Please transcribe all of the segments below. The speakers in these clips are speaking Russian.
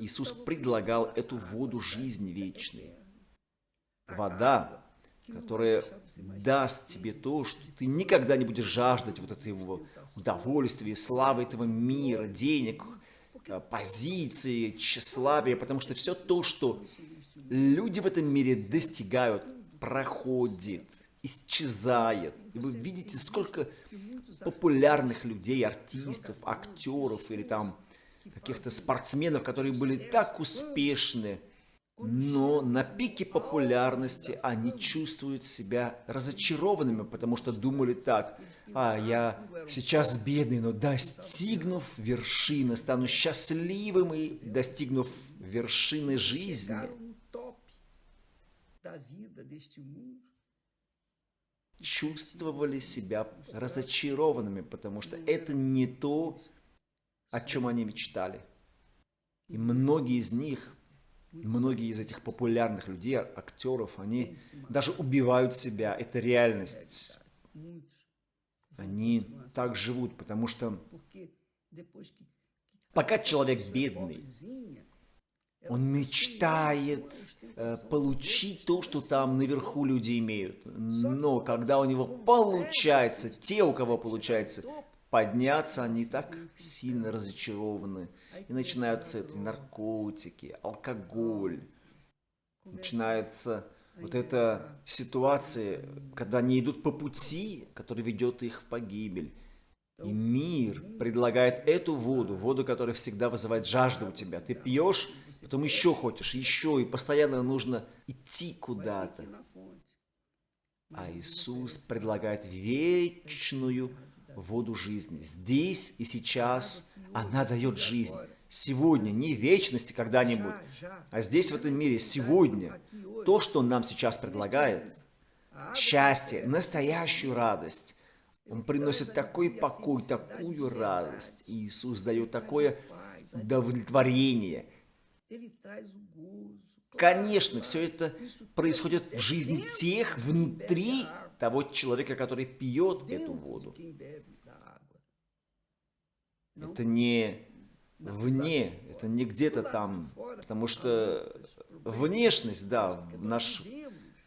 Иисус предлагал эту воду жизни вечной. Вода, которая даст тебе то, что ты никогда не будешь жаждать вот этого удовольствия, славы этого мира, денег, э, позиции, тщеславия, потому что все то, что люди в этом мире достигают, проходит, исчезает. И вы видите, сколько популярных людей, артистов, актеров или там каких-то спортсменов, которые были так успешны, но на пике популярности они чувствуют себя разочарованными, потому что думали так, а я сейчас бедный, но достигнув вершины, стану счастливым и достигнув вершины жизни, чувствовали себя разочарованными, потому что это не то, о чем они мечтали. И многие из них, многие из этих популярных людей, актеров, они даже убивают себя. Это реальность. Они так живут, потому что пока человек бедный, он мечтает э, получить то, что там наверху люди имеют. Но когда у него получается, те, у кого получается подняться, они так сильно разочарованы. И начинаются эти наркотики, алкоголь. Начинается вот эта ситуация, когда они идут по пути, который ведет их в погибель. И мир предлагает эту воду, воду, которая всегда вызывает жажду у тебя. Ты пьешь, потом еще хочешь, еще, и постоянно нужно идти куда-то. А Иисус предлагает вечную воду жизни. Здесь и сейчас она дает жизнь. Сегодня, не вечности когда-нибудь, а здесь, в этом мире, сегодня. То, что Он нам сейчас предлагает, счастье, настоящую радость. Он приносит такой покой, такую радость. Иисус дает такое удовлетворение – Конечно, все это происходит в жизни тех внутри того человека, который пьет эту воду. Это не вне, это не где-то там, потому что внешность, да, наш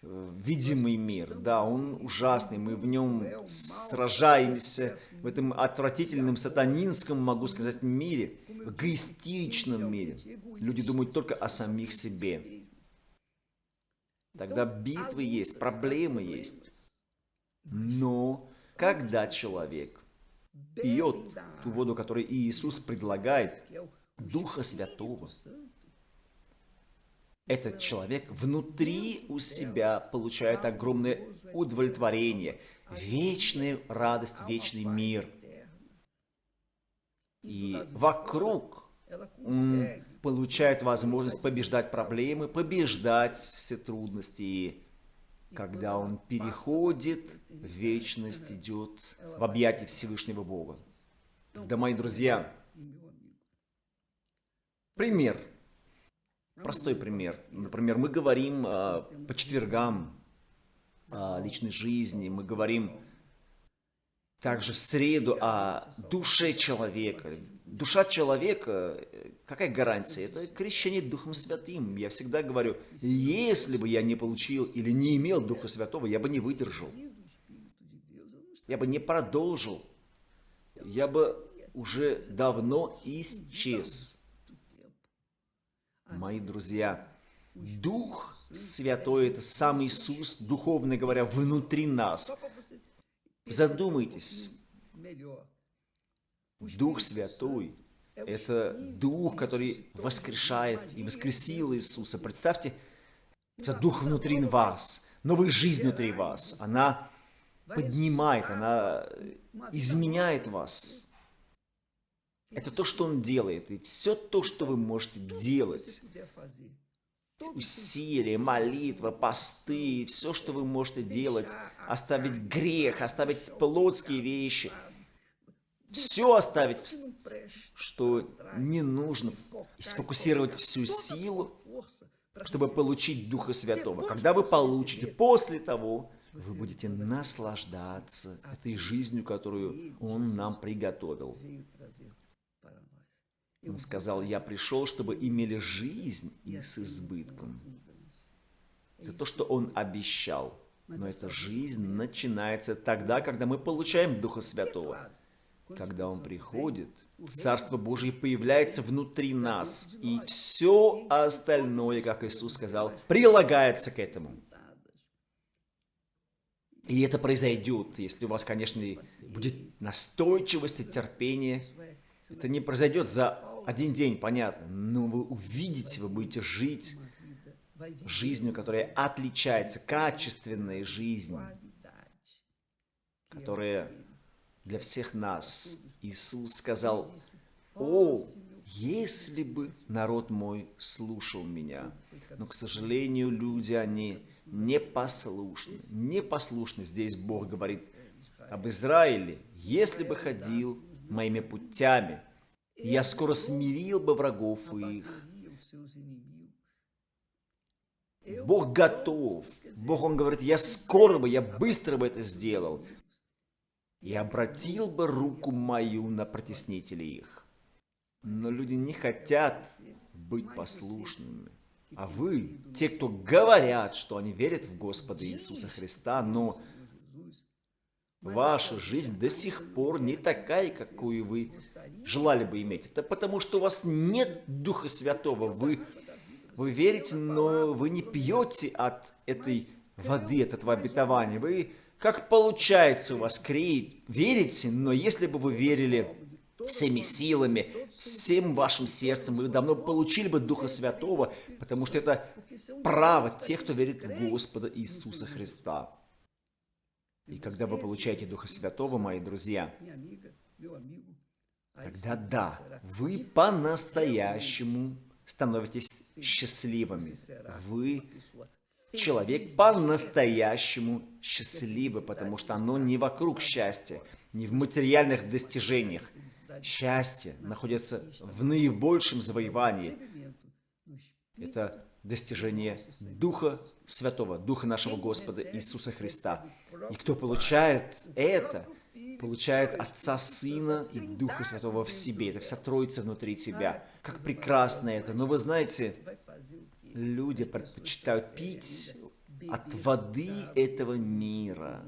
э, видимый мир, да, он ужасный, мы в нем сражаемся, в этом отвратительном сатанинском, могу сказать, мире, эгоистичном мире. Люди думают только о самих себе. Тогда битвы есть, проблемы есть. Но когда человек пьет ту воду, которую Иисус предлагает, Духа Святого, этот человек внутри у себя получает огромное удовлетворение, вечную радость, вечный мир. И вокруг он получает возможность побеждать проблемы, побеждать все трудности. Когда он переходит, вечность идет в объятия Всевышнего Бога. Да, мои друзья, пример. Простой пример. Например, мы говорим э, по четвергам о личной жизни, мы говорим также в среду о душе человека. Душа человека, какая гарантия? Это крещение Духом Святым. Я всегда говорю, если бы я не получил или не имел Духа Святого, я бы не выдержал. Я бы не продолжил. Я бы уже давно исчез. Мои друзья, Дух Святой – это сам Иисус, духовно говоря, внутри нас. Задумайтесь. Дух Святой – это Дух, который воскрешает и воскресил Иисуса. Представьте, это Дух внутри вас, новая жизнь внутри вас. Она поднимает, она изменяет вас. Это то, что Он делает. И все то, что вы можете делать усилия, молитва, посты, все, что вы можете делать, оставить грех, оставить плотские вещи, все оставить, что не нужно, и сфокусировать всю силу, чтобы получить Духа Святого. Когда вы получите, после того, вы будете наслаждаться этой жизнью, которую Он нам приготовил. Он сказал, я пришел, чтобы имели жизнь и с избытком. Это то, что он обещал. Но эта жизнь начинается тогда, когда мы получаем Духа Святого. Когда Он приходит, Царство Божие появляется внутри нас, и все остальное, как Иисус сказал, прилагается к этому. И это произойдет, если у вас, конечно, будет настойчивость и терпение. Это не произойдет за один день, понятно, но вы увидите, вы будете жить жизнью, которая отличается, качественной жизнью, которая для всех нас. Иисус сказал, «О, если бы народ мой слушал меня». Но, к сожалению, люди, они непослушны. Непослушны. Здесь Бог говорит об Израиле. «Если бы ходил моими путями, я скоро смирил бы врагов их». Бог готов. Бог, Он говорит, я скоро бы, я быстро бы это сделал. И обратил бы руку мою на протеснителей их. Но люди не хотят быть послушными. А вы, те, кто говорят, что они верят в Господа Иисуса Христа, но ваша жизнь до сих пор не такая, какую вы желали бы иметь. Это потому, что у вас нет Духа Святого. Вы, вы верите, но вы не пьете от этой воды, от этого обетования. Вы, как получается у вас, креет, верите, но если бы вы верили всеми силами, всем вашим сердцем, вы давно получили бы Духа Святого, потому что это право тех, кто верит в Господа Иисуса Христа. И когда вы получаете Духа Святого, мои друзья, тогда да, вы по-настоящему становитесь счастливыми. Вы человек по-настоящему счастливый, потому что оно не вокруг счастья, не в материальных достижениях, счастье находится в наибольшем завоевании. Это достижение Духа Святого, Духа нашего Господа Иисуса Христа. И кто получает это, получает Отца, Сына и Духа Святого в себе. Это вся Троица внутри тебя. Как прекрасно это. Но вы знаете, люди предпочитают пить от воды этого мира,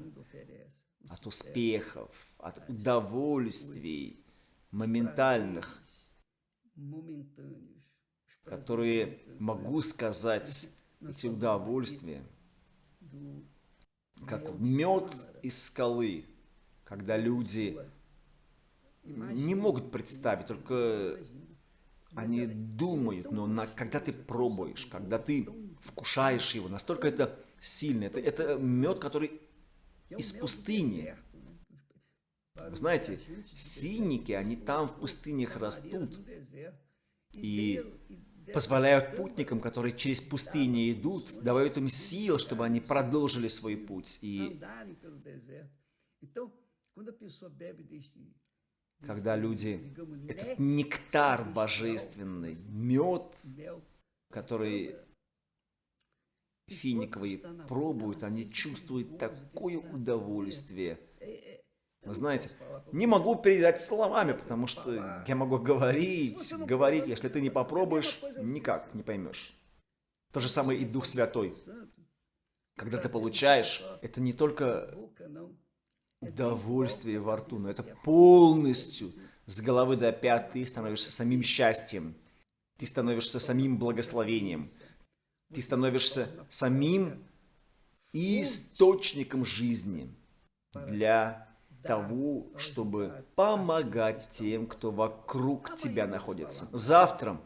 от успехов, от удовольствий, моментальных, которые, могу сказать, эти удовольствия, как мед из скалы, когда люди не могут представить, только они думают, но на, когда ты пробуешь, когда ты вкушаешь его, настолько это сильно. Это, это мед, который из пустыни. Вы знаете, финики, они там в пустынях растут и позволяют путникам, которые через пустыни идут, давают им сил, чтобы они продолжили свой путь. И когда люди, этот нектар божественный, мед, который финиковый пробуют, они чувствуют такое удовольствие – вы знаете, не могу передать словами, потому что я могу говорить, говорить, если ты не попробуешь, никак не поймешь. То же самое и Дух Святой. Когда ты получаешь, это не только удовольствие во рту, но это полностью с головы до пят ты становишься самим счастьем. Ты становишься самим благословением. Ты становишься самим источником жизни для того, чтобы помогать тем, кто вокруг тебя находится. Завтра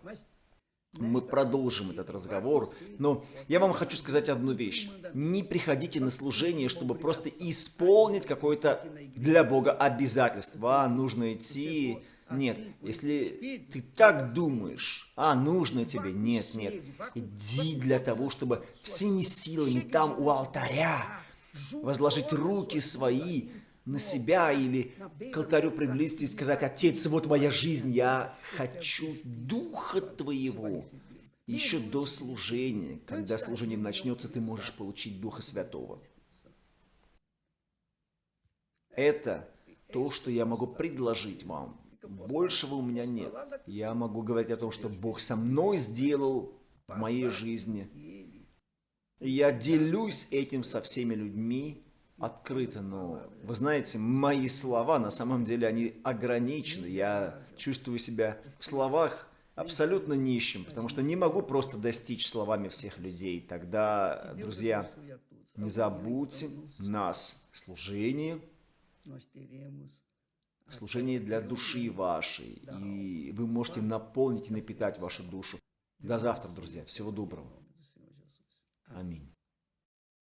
мы продолжим этот разговор, но я вам хочу сказать одну вещь. Не приходите на служение, чтобы просто исполнить какое-то для Бога обязательство. А, нужно идти. Нет, если ты так думаешь, а, нужно тебе, нет, нет. Иди для того, чтобы всеми силами там у алтаря возложить руки свои на себя или к алтарю приблизиться и сказать, «Отец, вот моя жизнь, я хочу Духа Твоего». Еще до служения, когда служение начнется, ты можешь получить Духа Святого. Это то, что я могу предложить вам. Большего у меня нет. Я могу говорить о том, что Бог со мной сделал в моей жизни. Я делюсь этим со всеми людьми открыто, но вы знаете, мои слова на самом деле они ограничены. Я чувствую себя в словах абсолютно нищим, потому что не могу просто достичь словами всех людей. Тогда, друзья, не забудьте нас, служение, служение для души вашей, и вы можете наполнить и напитать вашу душу. До завтра, друзья. Всего доброго. Аминь.